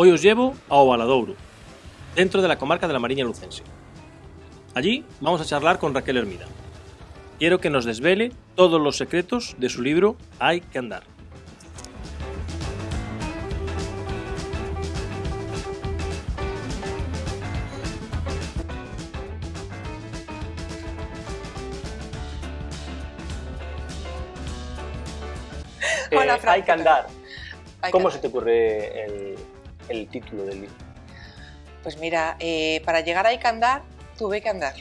Hoy os llevo a Ovaladouro, dentro de la comarca de la Mariña Lucense. Allí vamos a charlar con Raquel Hermida. Quiero que nos desvele todos los secretos de su libro Hay que andar. Hola, Eh, hay ¿qué que andar. ¿Cómo se te ocurre el, el título del libro? Pues mira, eh, para llegar a Hay que andar, tuve que andar.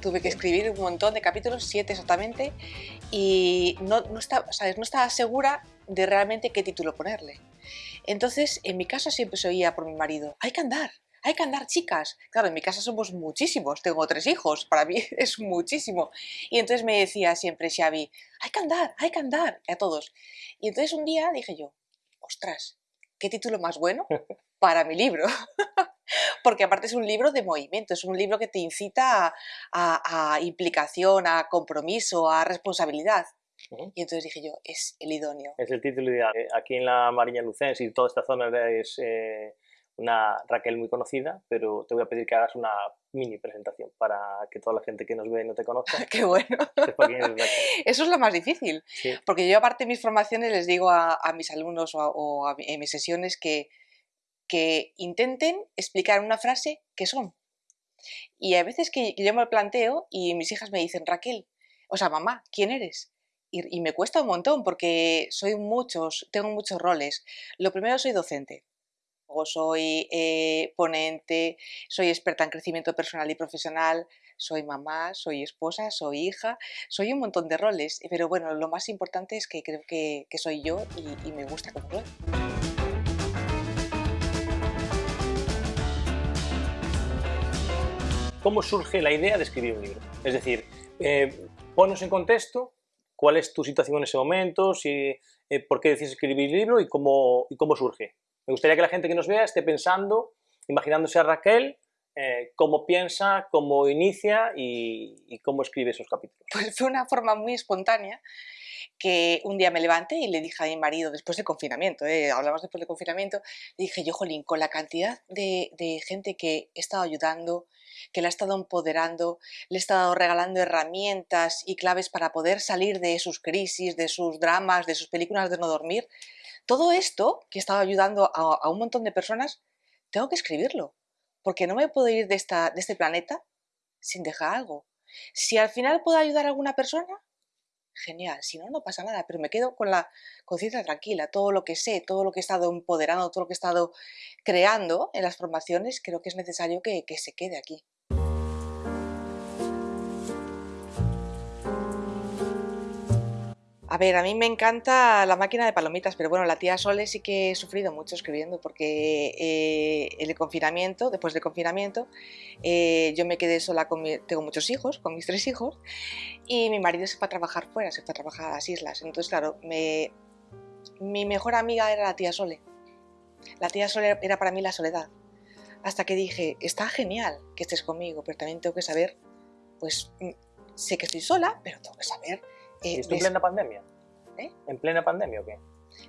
Tuve que escribir un montón de capítulos, siete exactamente, y no, no, estaba, ¿sabes? no estaba segura de realmente qué título ponerle. Entonces, en mi casa siempre se oía por mi marido, hay que andar, hay que andar, chicas. Claro, en mi casa somos muchísimos, tengo tres hijos, para mí es muchísimo. Y entonces me decía siempre Xavi, hay que andar, hay que andar, a todos. Y entonces un día dije yo, ostras, ¿qué título más bueno para mi libro? Porque aparte es un libro de movimiento, es un libro que te incita a, a- a implicación, a compromiso, a responsabilidad. Ujú. Y entonces dije yo, es el idóneo. Es el título ideal. Eh, Aquí en la Mariña Lucense y toda esta zona es eh, una Raquel muy conocida, pero te voy a pedir que hagas una mini presentación para que toda la gente que nos ve y no te conozca Qué bueno. es. Eso es lo más difícil. Sí. Porque yo aparte de mis formaciones les digo a, a mis alumnos o, a- o a en mis sesiones que, que intenten explicar una frase qué son. Y hay veces que, que yo me planteo y mis hijas me dicen, Raquel, o sea, mamá, ¿quién eres? Y, me cuesta un montón porque soy muchos, tengo muchos roles. Lo primero soy docente. Luego soy eh, ponente, soy experta en crecimiento personal y profesional, soy mamá, soy esposa, soy hija, soy un montón de roles, pero bueno, lo más importante es que creo que, que soy yo y, y me gusta como soy. ¿Cómo surge la idea de escribir un libro? Es decir, eh, ponos en contexto cuál es tu situación en ese momento, si, eh, por qué decides escribir el libro y cómo, cómo surge. Me gustaría que la gente que nos vea esté pensando, imaginándose a Raquel, eh, cómo piensa, cómo inicia y, y cómo escribe esos capítulos. Pues fue una forma muy espontánea que un día me levanté y le dije a mi marido, después del confinamiento, ¿eh? hablamos después del confinamiento, le dije yo, Jolín, con la cantidad de, de gente que he estado ayudando, que la he estado empoderando, le he estado regalando herramientas y claves para poder salir de sus crisis, de sus dramas, de sus películas de no dormir, todo esto que he estado ayudando a, a un montón de personas, tengo que escribirlo, porque no me puedo ir de, esta, de este planeta sin dejar algo. Si al final puedo ayudar a alguna persona, genial, si no, no pasa nada, pero me quedo con la conciencia tranquila, todo lo que sé, todo lo que he estado empoderando, todo lo que he estado creando en las formaciones, creo que es necesario que, que se quede aquí. A ver, a mí me encanta la máquina de palomitas, pero bueno, la tía Sole sí que he sufrido mucho escribiendo porque eh, el confinamiento, después del confinamiento, eh, yo me quedé sola con tengo muchos hijos, con mis tres hijos, y mi marido se fue a trabajar fuera, se fue a trabajar a las islas. Entonces, claro, mi mejor amiga era la tía Sole. La tía Sole era para mí la soledad. Hasta que dije, está genial que estés conmigo, pero también tengo que saber, pues mm, sé que estoy sola, pero tengo que saber... eh, ¿Y esto en plena pandemia? ¿Eh? ¿En plena pandemia o qué?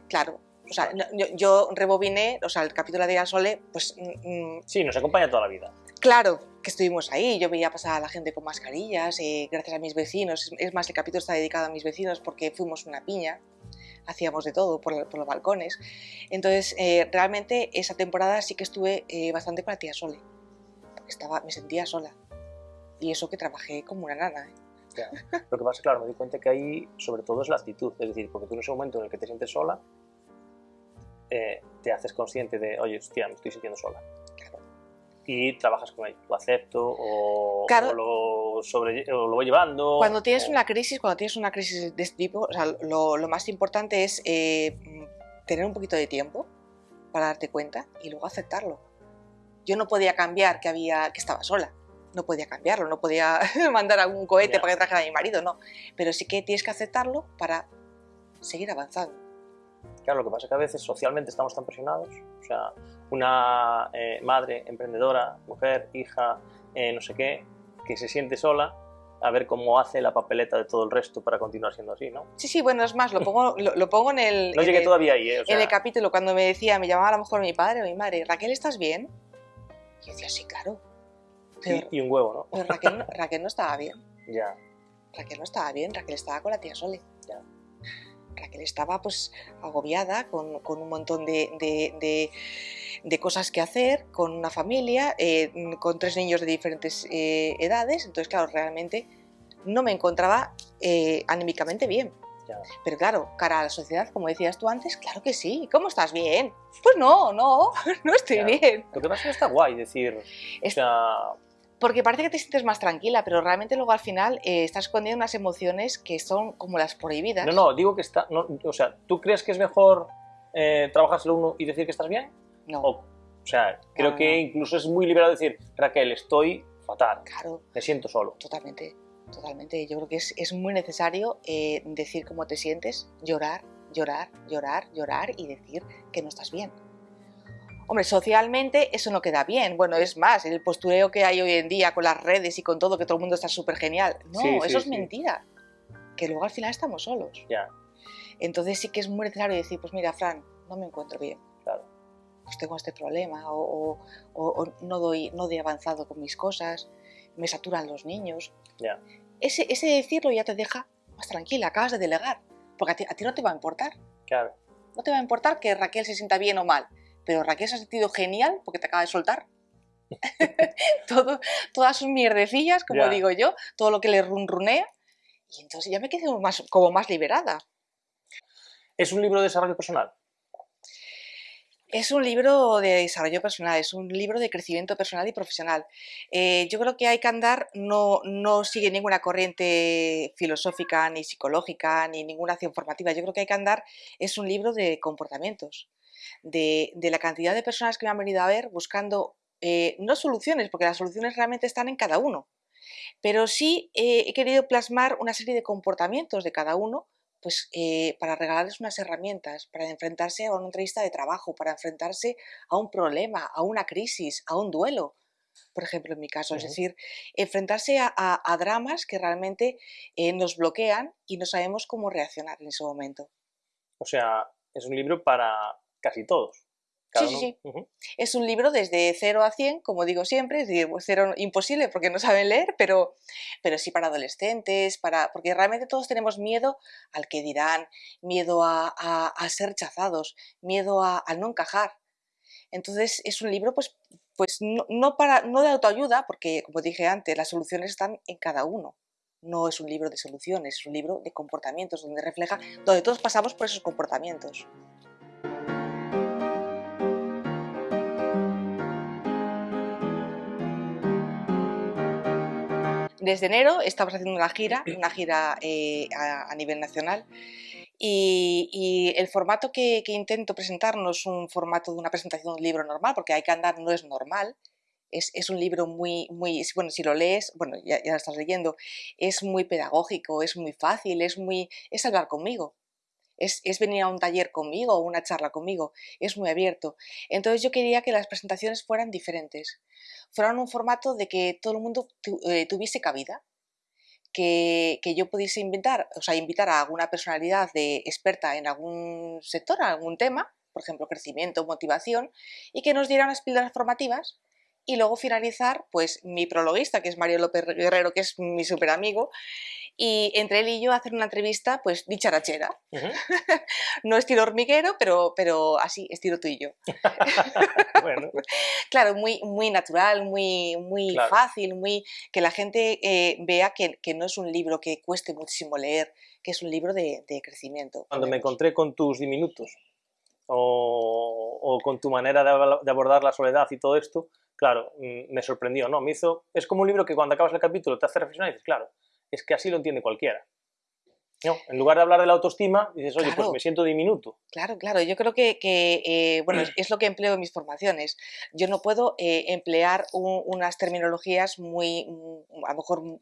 Claro, o sea, yo, yo rebobiné, o sea, el capítulo de la Sole, pues mm, mm, Sí, nos acompaña toda la vida. Claro que estuvimos ahí, yo veía pasar a la gente con mascarillas, eh, gracias a mis vecinos. Es- más, el capítulo está dedicado a mis vecinos porque fuimos una piña, hacíamos de todo por, por los balcones. Entonces, eh, realmente esa temporada sí que estuve eh, bastante con la tía Sole, porque estaba, me sentía sola. Y eso que trabajé como una nana. ¿Eh? Lo que pasa es claro, me di cuenta que ahí sobre todo es la actitud, es decir, porque tú en ese momento en el que te sientes sola, eh, te haces consciente de, oye, hostia, me estoy sintiendo sola. Y trabajas con ello, lo acepto o, Claro. o lo, sobre, o lo voy llevando. Cuando tienes o- una crisis, cuando tienes una crisis de este tipo, sea, lo, lo más importante es eh, tener un poquito de tiempo para darte cuenta y luego aceptarlo. Yo no podía cambiar que había que estaba sola, no podía cambiarlo, no podía mandar a un cohete Ya. para que trajera a mi marido, no. Pero sí que tienes que aceptarlo para seguir avanzando. Claro, lo que pasa es que a veces socialmente estamos tan presionados, o sea, una eh, madre emprendedora, mujer, hija, eh, no sé qué, que se siente sola, a ver cómo hace la papeleta de todo el resto para continuar siendo así, ¿no? Sí, sí, bueno, es más, lo pongo, lo, lo pongo en el... No llegué el- todavía ahí, ¿eh? O sea, en el capítulo cuando me decía, me llamaba a lo mejor mi padre o mi madre, Raquel, ¿estás bien? Y yo decía, sí, claro. Pero, y, y un huevo, ¿no? pero Raquel, no- Raquel no estaba bien. Ya, Raquel no estaba bien, Raquel estaba con la tía Sole. Ya. Raquel estaba pues agobiada con, con un montón de, de- de- de cosas que hacer, con una familia, eh, con tres niños de diferentes eh, edades, entonces claro, realmente no me encontraba eh, anímicamente bien. ya. Pero claro, cara a la sociedad, como decías tú antes, claro que sí. ¿Cómo estás? ¿Bien? Pues no, no, no estoy Ya. bien. Lo que pasa es que está guay decir, Es- o sea, Porque parece que te sientes más tranquila, pero realmente luego al final eh, estás escondiendo unas emociones que son como las prohibidas. no, no, digo que está, no, o sea, ¿tú crees que es mejor eh, trabajárselo uno y decir que estás bien? No, O, o sea, creo No, que no. incluso es muy liberal decir, Raquel, estoy fatal, claro, me siento solo. totalmente, totalmente. Yo creo que es, es muy necesario eh, decir cómo te sientes, llorar, llorar, llorar, llorar y decir que no estás bien. Hombre, socialmente eso no queda bien. Bueno, es más, el postureo que hay hoy en día con las redes y con todo, que todo el mundo está súper genial. No, Sí, sí, eso es sí. mentira. Que luego al final estamos solos. Ya, Entonces sí que es muy necesario decir, pues mira, Fran, no me encuentro bien. claro. Pues tengo este problema, o, o- o- o no, doy, no doy avanzado con mis cosas, me saturan los niños. Ya. Ese, ese decirlo ya te deja más tranquila, acabas de delegar. Porque a ti, a ti no te va a importar. Claro, No te va a importar que Raquel se sienta bien o mal. Pero Raquel se ha sentido genial porque te acaba de soltar. todo, todas sus mierdecillas, como Ya. digo yo, todo lo que le runrunea. Y entonces ya me quedo más, como más liberada. ¿Es un libro de desarrollo personal? Es un libro de desarrollo personal, es un libro de crecimiento personal y profesional. Eh, yo creo que hay que andar, no, no sigue ninguna corriente filosófica, ni psicológica, ni ninguna acción formativa. Yo creo que hay que andar, es un libro de comportamientos, de, de la cantidad de personas que me han venido a ver buscando, eh, no soluciones, porque las soluciones realmente están en cada uno, pero sí eh, he querido plasmar una serie de comportamientos de cada uno pues eh, para regalarles unas herramientas, para enfrentarse a una entrevista de trabajo, para enfrentarse a un problema, a una crisis, a un duelo, por ejemplo, en mi caso. Es decir, enfrentarse a, a- a dramas que realmente eh, nos bloquean y no sabemos cómo reaccionar en ese momento. O sea, es un libro para casi todos. Cada Sí, sí, uno- Ujú. Es un libro desde 0 a 100, como digo siempre, es decir, pues, cero imposible porque no saben leer, pero, pero sí para adolescentes, para, porque realmente todos tenemos miedo al que dirán, miedo a, a- a ser rechazados, miedo a, a no encajar. Entonces es un libro pues, pues no, no para, no de autoayuda, porque como dije antes, las soluciones están en cada uno. No es un libro de soluciones, es un libro de comportamientos, donde refleja, donde todos pasamos por esos comportamientos. Desde enero estamos haciendo una gira, una gira eh, a, a nivel nacional. Y, y el formato que, que intento presentar no es un formato de una presentación de un libro normal, porque hay que andar no es normal. Es, es un libro muy, muy, bueno, si lo lees, bueno, ya, ya lo estás leyendo, es muy pedagógico, es muy fácil, es muy, es hablar conmigo. Es, es venir a un taller conmigo o una charla conmigo, es muy abierto. Entonces yo quería que las presentaciones fueran diferentes, fueran un formato de que todo el mundo eh, tuviese cabida, que, que yo pudiese invitar, o sea, invitar a alguna personalidad de, experta en algún sector, algún tema, por ejemplo, crecimiento, motivación, y que nos diera unas píldoras formativas y luego finalizar, pues, mi prologuista, que es Mario López Guerrero, que es mi súper amigo, y entre él y yo hacer una entrevista, pues, dicharachera. Ujú. No estilo hormiguero, pero, pero así, estilo tú y yo. bueno, Claro, muy, muy natural, muy, muy Claro. fácil, muy que la gente eh, vea que, que no es un libro que cueste muchísimo leer, que es un libro de, de crecimiento. cuando me encontré con tus diminutos o, o con tu manera de, de abordar la soledad y todo esto, claro, mm, me sorprendió, ¿no? Me hizo, es como un libro que cuando acabas el capítulo te hace reflexionar y dices, claro, es que así lo entiende cualquiera. No, en lugar de hablar de la autoestima, dices, oye, pues Claro. me siento diminuto. Claro, claro, yo creo que, que, eh, bueno, es, lo que empleo en mis formaciones. Yo no puedo eh, emplear un- unas terminologías muy, a lo mejor,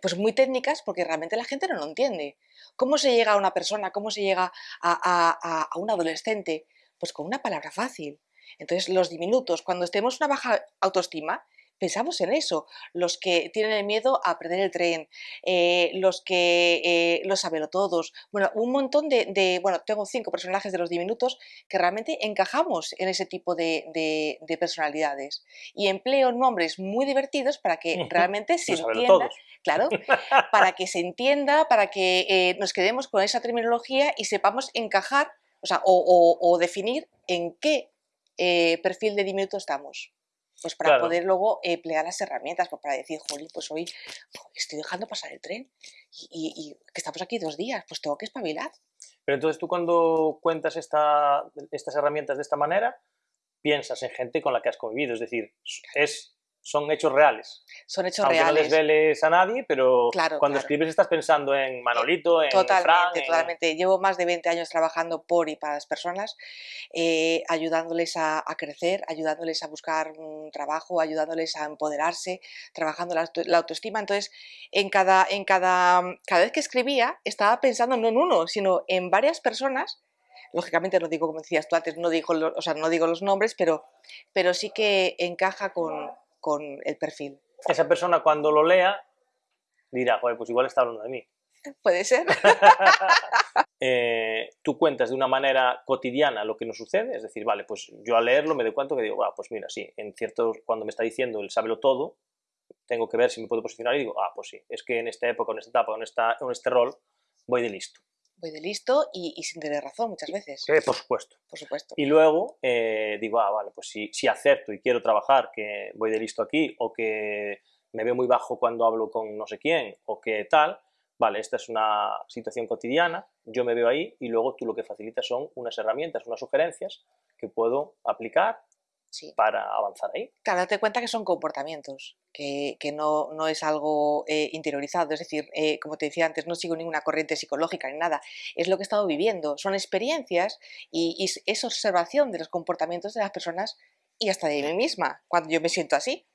pues muy técnicas porque realmente la gente no lo entiende. ¿Cómo se llega a una persona? ¿Cómo se llega a, a- un adolescente? Pues con una palabra fácil. Entonces, los diminutos, cuando estemos en una baja autoestima, pensamos en eso, los que tienen el miedo a perder el tren, eh, los que eh, lo saben todos, bueno, un montón de, bueno, tengo cinco personajes de los diminutos que realmente encajamos en ese tipo de, personalidades. Y empleo nombres muy divertidos para que realmente se entienda, claro, para que se entienda, para que eh, nos quedemos con esa terminología y sepamos encajar, o sea, o, definir en qué eh, perfil de diminuto estamos pues para poder luego emplear las herramientas, pues para decir, jolín, pues hoy estoy dejando pasar el tren y, que estamos aquí dos días, pues tengo que espabilar. Pero entonces tú cuando cuentas esta, estas herramientas de esta manera, piensas en gente con la que has convivido, es decir, es son hechos reales. Son hechos Aunque reales. no desveles a nadie, pero cuando escribes estás pensando en Manolito, en Totalmente, Fran, totalmente. Llevo más de 20 años trabajando por y para las personas, eh, ayudándoles a, crecer, ayudándoles a buscar un trabajo, ayudándoles a empoderarse, trabajando la, autoestima. Entonces, en cada, en cada, cada vez que escribía, estaba pensando no en uno, sino en varias personas lógicamente no digo como decías tú antes, no digo, o sea, no digo los nombres, pero, pero sí que encaja con, con el perfil. Esa persona cuando lo lea dirá, joder, pues igual está hablando de mí. Puede ser. Eh, tú cuentas de una manera cotidiana lo que nos sucede, es decir, vale, pues yo al leerlo me doy cuenta que digo, ah, pues mira, sí, en cierto, cuando me está diciendo el sábelo todo, tengo que ver si me puedo posicionar y digo, ah, pues sí, es que en esta época, en esta etapa, en, esta, en este rol, voy de listo voy de listo y, sin tener razón muchas veces. Sí, por supuesto. Por supuesto. Y luego eh, digo, ah, vale, pues si, si acepto y quiero trabajar, que voy de listo aquí, o que me veo muy bajo cuando hablo con no sé quién, o que tal, vale, esta es una situación cotidiana, yo me veo ahí y luego tú lo que facilitas son unas herramientas, unas sugerencias que puedo aplicar para avanzar ahí. Claro, date cuenta que son comportamientos, que, que no, no, es algo eh, interiorizado, es decir, eh, como te decía antes, no sigo ninguna corriente psicológica ni nada, es lo que he estado viviendo, son experiencias y, y es observación de los comportamientos de las personas y hasta de mí misma, cuando yo me siento así.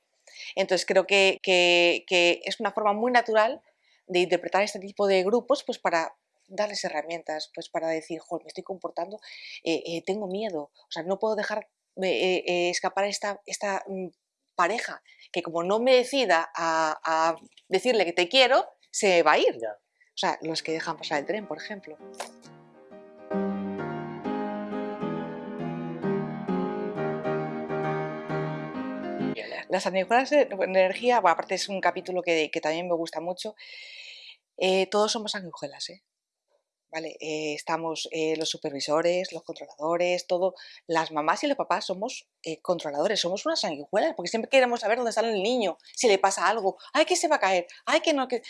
Entonces creo que, que, que es una forma muy natural de interpretar este tipo de grupos pues para darles herramientas, pues para decir, joder, me estoy comportando, eh, tengo miedo, o sea, no puedo dejar eh, eh, escapar esta, esta mm, pareja que como no me decida a, decirle que te quiero, se va a ir. O sea, los que dejan pasar el tren, por ejemplo. Las sanguijuelas de energía, bueno, aparte es un capítulo que, también me gusta mucho. Eh, todos somos sanguijuelas, ¿eh? ¿Vale? Eh, estamos eh, los supervisores, los controladores, todo. Las mamás y los papás somos eh, controladores, somos unas sanguijuelas, porque siempre queremos saber dónde está el niño, si le pasa algo, ay, que se va a caer, ay, que no, que...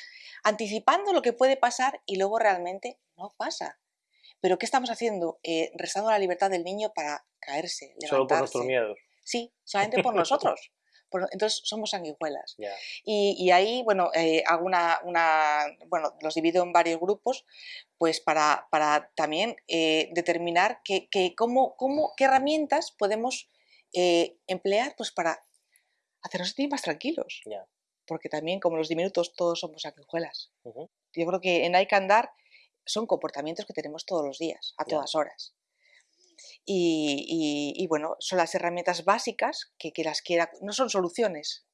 Anticipando lo que puede pasar y luego realmente no pasa. Pero ¿qué estamos haciendo? restando la libertad del niño para caerse, levantarse. Solo por nuestros miedos. Sí, solamente por nosotros entonces somos sanguijuelas. Y, ahí, bueno, eh, hago una, bueno, los divido en varios grupos, pues para, para también eh, determinar que, cómo, cómo, qué herramientas podemos eh, emplear pues para hacernos sentir más tranquilos. Porque también, como los diminutos, todos somos sanguijuelas. Yo creo que en Hay que andar son comportamientos que tenemos todos los días, a todas horas. Y, bueno, son las herramientas básicas que, que las quiera, no son soluciones,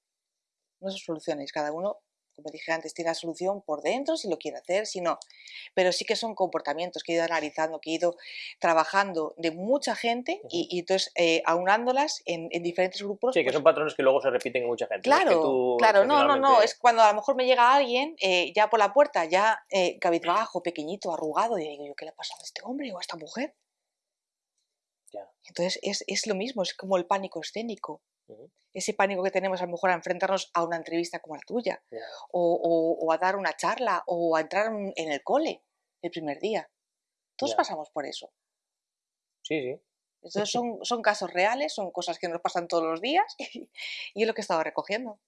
no son soluciones, cada uno como dije antes, tiene la solución por dentro si lo quiere hacer, si no. Pero sí que son comportamientos que he ido analizando, que he ido trabajando de mucha gente y, entonces eh, aunándolas en, diferentes grupos. Sí, que pues son patrones que luego se repiten en mucha gente. Claro, claro, no, no, no, es cuando a lo mejor me llega alguien eh, ya por la puerta, ya eh, cabizbajo, pequeñito, arrugado, y digo yo, ¿qué le ha pasado a este hombre o a esta mujer? Entonces es, lo mismo, es como el pánico escénico. Ese pánico que tenemos a lo mejor a enfrentarnos a una entrevista como la tuya, o, a dar una charla, o a entrar en el cole el primer día. Todos pasamos por eso. Sí, sí. Entonces son, son casos reales, son cosas que nos pasan todos los días y, es lo que he estado recogiendo.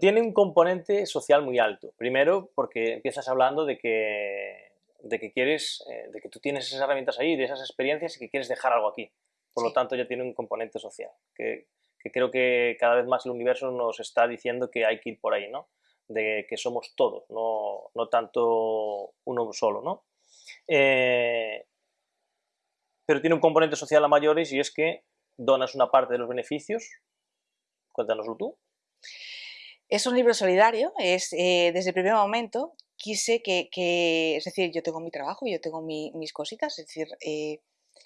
Tiene un componente social muy alto. Primero, porque empiezas hablando de que de que quieres, eh, de que tú tienes esas herramientas ahí, de esas experiencias y que quieres dejar algo aquí. Por lo tanto, ya tiene un componente social, que, creo que cada vez más el universo nos está diciendo que hay que ir por ahí, ¿no? De que somos todos, no, no tanto uno solo, ¿no? Eh, pero tiene un componente social a mayores y es que donas una parte de los beneficios, cuéntanoslo tú. Es un libro solidario, es eh, desde el primer momento quise que, es decir, yo tengo mi trabajo, yo tengo mis cositas, es decir, eh,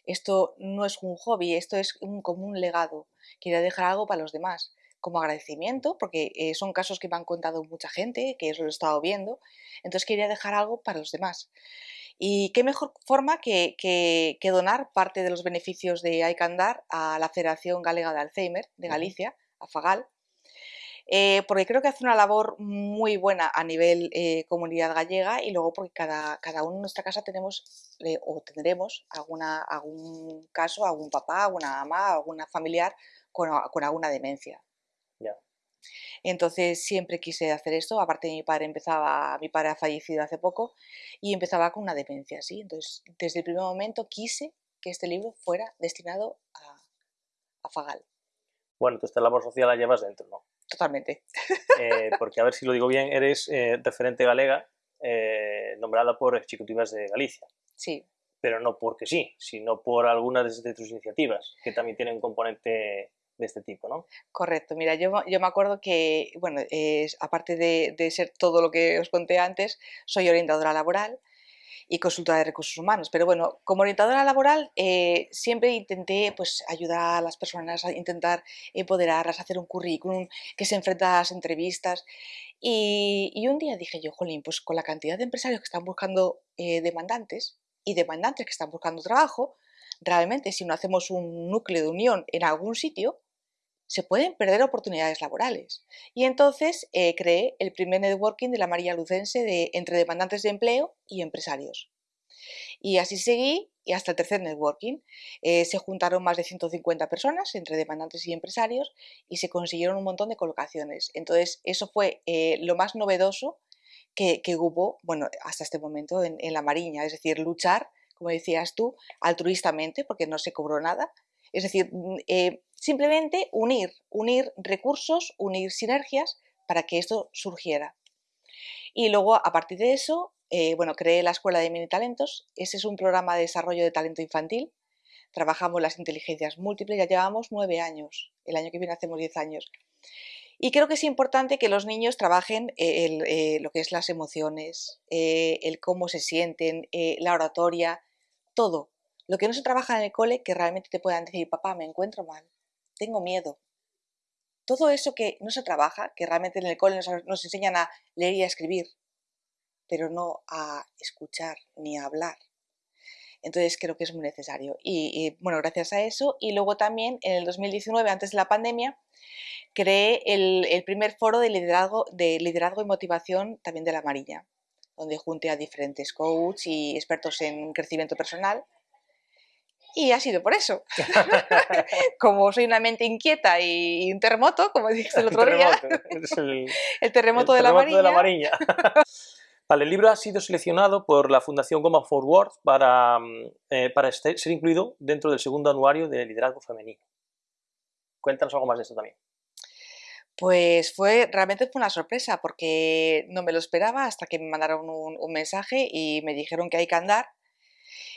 esto no es un hobby, esto es un, como un legado, quería dejar algo para los demás como agradecimiento, porque eh, son casos que me han contado mucha gente, que eso lo he estado viendo, entonces quería dejar algo para los demás. Y qué mejor forma que, que, donar parte de los beneficios de Aikandar a la Federación Galega de Alzheimer de Galicia, a FAGAL, eh, porque creo que hace una labor muy buena a nivel eh, comunidad gallega y luego porque cada, cada uno en nuestra casa tenemos o tendremos alguna, algún caso, algún papá, alguna mamá, alguna familiar con, con alguna demencia. Entonces siempre quise hacer esto, aparte mi padre empezaba, mi padre ha fallecido hace poco y empezaba con una demencia, ¿sí? Entonces desde el primer momento quise que este libro fuera destinado a, a Fagal. Bueno, entonces esta labor social la llevas dentro, ¿no? Totalmente. Eh, porque a ver si lo digo bien, eres eh, referente galega eh, nombrada por Ejecutivas de Galicia. Sí. Pero no porque sí, sino por algunas de tus iniciativas, que también tienen un componente de este tipo, ¿no? Correcto, mira, yo, yo me acuerdo que, bueno, aparte de, de, ser todo lo que os conté antes, soy orientadora laboral y consultora de recursos humanos, pero bueno, como orientadora laboral eh, siempre intenté pues, ayudar a las personas, a intentar empoderarlas, hacer un currículum que se enfrenta a las entrevistas. Y, un día dije yo, jolín, pues con la cantidad de empresarios que están buscando eh, demandantes y demandantes que están buscando trabajo, realmente si no hacemos un núcleo de unión en algún sitio, se pueden perder oportunidades laborales. Y entonces eh, creé el primer networking de la María Lucense de, entre demandantes de empleo y empresarios. Y así seguí y hasta el tercer networking. Eh, se juntaron más de 150 personas entre demandantes y empresarios y se consiguieron un montón de colocaciones. Entonces eso fue eh, lo más novedoso que, hubo bueno, hasta este momento en, la Mariña, es decir, luchar, como decías tú, altruistamente, porque no se cobró nada, es decir, mm, eh, simplemente unir, unir recursos, unir sinergias para que esto surgiera. Y luego, a partir de eso, eh, bueno, creé la Escuela de Mini Talentos. Ese es un programa de desarrollo de talento infantil. Trabajamos las inteligencias múltiples, ya llevamos nueve años. El año que viene hacemos diez años. Y creo que es importante que los niños trabajen eh, lo que es las emociones, el cómo se sienten, la oratoria, todo. Lo que no se trabaja en el cole, que realmente te puedan decir, papá, me encuentro mal, tengo miedo. Todo eso que no se trabaja, que realmente en el cole nos, enseñan a leer y a escribir, pero no a escuchar ni a hablar. Entonces creo que es muy necesario. Y, bueno, gracias a eso. Y luego también en el 2019, antes de la pandemia, creé el, primer foro de liderazgo, de liderazgo y motivación también de la Marilla, donde junté a diferentes coaches y expertos en crecimiento personal y ha sido por eso. como soy una mente inquieta y, un terremoto, como dijiste el otro día. El, terremoto, de, la Mariña. Vale, el libro ha sido seleccionado por la Fundación Goma Forward para, mm, eh, para este, ser incluido dentro del segundo anuario de liderazgo femenino. Cuéntanos algo más de esto también. Pues fue, realmente fue una sorpresa porque no me lo esperaba hasta que me mandaron un, un mensaje y me dijeron que hay que andar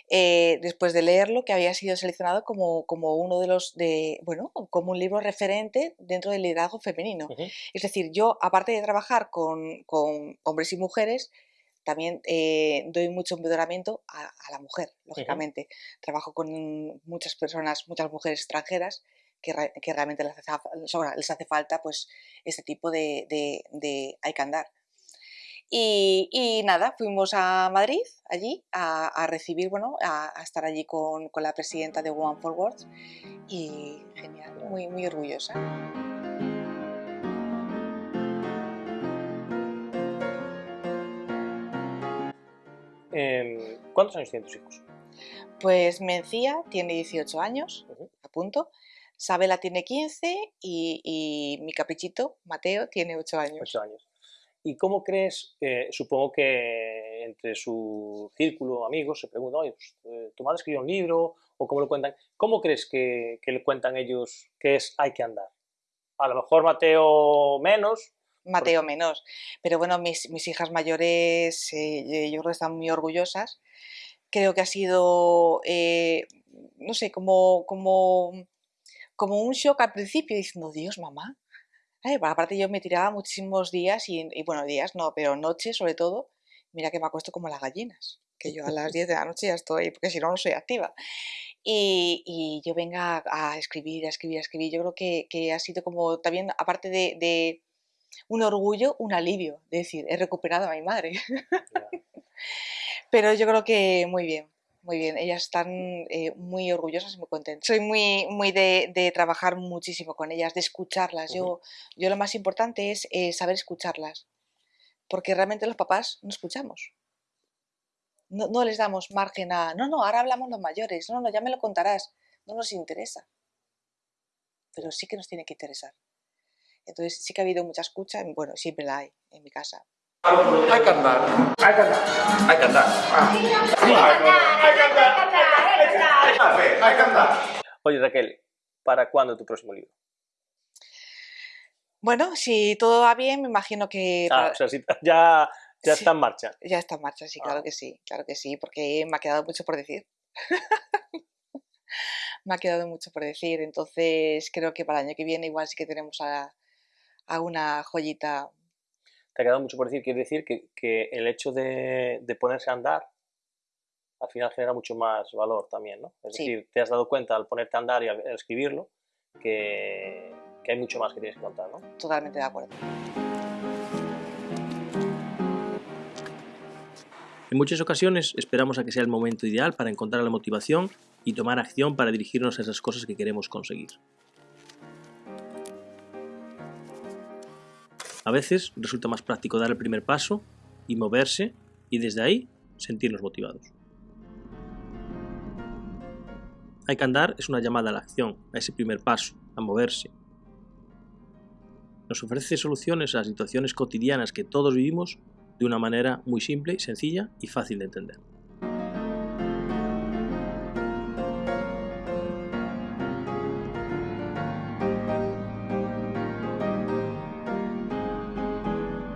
eh, después de leerlo, que había sido seleccionado como, como, uno de los, de, bueno, como un libro referente dentro del liderazgo femenino. Es decir, yo, aparte de trabajar con, con hombres y mujeres, también eh, doy mucho empoderamiento a, la mujer, lógicamente. Trabajo con muchas personas, muchas mujeres extranjeras que, que realmente les hace, les hace, falta pues, este tipo de, de, de hay que andar. Y, nada, fuimos a Madrid, allí, a, recibir, bueno, a, estar allí con, la presidenta de One Forward y genial, muy, muy orgullosa. Em, ¿Cuántos años tienen tus hijos? Pues Mencía tiene 18 años, a punto. Sabela tiene 15 y, y, mi caprichito, Mateo, tiene 8 años. 8 años. ¿Y cómo crees, supongo que entre su círculo, amigos, se preguntan, pues, eh, ¿tu madre escribió un libro? ¿O cómo lo cuentan? ¿Cómo crees que, le cuentan ellos que es hay que andar? A lo mejor Mateo menos. Mateo menos. Pero bueno, mis, hijas mayores, eh, yo creo que están muy orgullosas. Creo que ha sido, eh, no sé, como, como un shock al principio, diciendo, Dios, mamá, Bueno, aparte yo me tiraba muchísimos días y, y, bueno, días no, pero noches sobre todo. Mira que me acuesto como las gallinas, que yo a las 10 de la noche ya estoy, porque si no, no soy activa. Y, y yo venga a, escribir, a escribir, a escribir. Yo creo que, que ha sido como también, aparte de, de, un orgullo, un alivio. De decir, he recuperado a mi madre. Pero yo creo que muy bien, muy bien. Ellas están eh, muy orgullosas y muy contentas. Soy muy, muy de, de, trabajar muchísimo con ellas, de escucharlas. yo, yo lo más importante es eh, saber escucharlas. Porque realmente los papás no escuchamos no, no, les damos margen a, no, no, ahora hablamos los mayores, no, no, ya me lo contarás, no nos interesa. Pero sí que nos tiene que interesar. Entonces sí que ha habido mucha escucha, bueno, siempre la hay en mi casa. Hay que andar. Hay que andar. Hay que andar. Hay que andar. Hay que andar. Oye, Raquel, ¿para cuándo tu próximo libro? Bueno, si todo va bien, me imagino que... Ah, para... o sea, si ya ya Sí, está en marcha. Ya está en marcha, sí, claro Ah. que sí, claro que sí, porque me ha quedado mucho por decir. me ha quedado mucho por decir, entonces creo que para el año que viene igual sí que tenemos a, a una joyita. Te ha quedado mucho por decir. Quiere decir que, que el hecho de, de ponerse a andar al final genera mucho más valor también, ¿no? Es Sí. decir, te has dado cuenta al ponerte a andar y al al escribirlo que, que hay mucho más que tienes que contar, ¿no? Totalmente de acuerdo. En muchas ocasiones esperamos a que sea el momento ideal para encontrar la motivación y tomar acción para dirigirnos a esas cosas que queremos conseguir. A veces resulta más práctico dar el primer paso y moverse y desde ahí sentirnos motivados. Hay que andar es una llamada a la acción, a ese primer paso, a moverse. Nos ofrece soluciones a las situaciones cotidianas que todos vivimos de una manera muy simple, sencilla y fácil de entender.